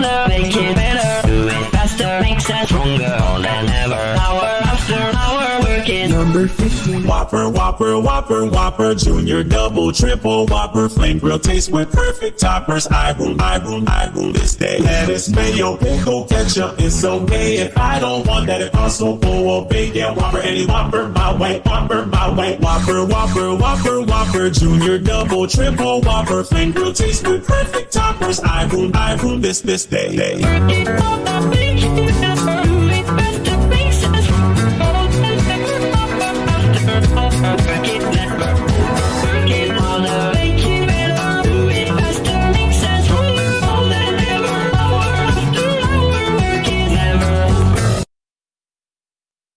make it better. Do it faster, makes us stronger than ever. Hour after hour, working. Number 15. Whopper, Whopper, Whopper, Whopper, Junior, Double, Triple, Whopper, Flame Grill taste with perfect toppers. I rule, I rule, I rule this day. Lettuce, mayo, pickle, ketchup, it's okay. If I don't want that, it also bacon. Whopper, any Whopper, my way, Whopper, my way. Whopper, Whopper, Whopper, Whopper, Junior, Double, Triple, Whopper, Flame Grill taste with perfect toppers. I rule, I this, this day. day.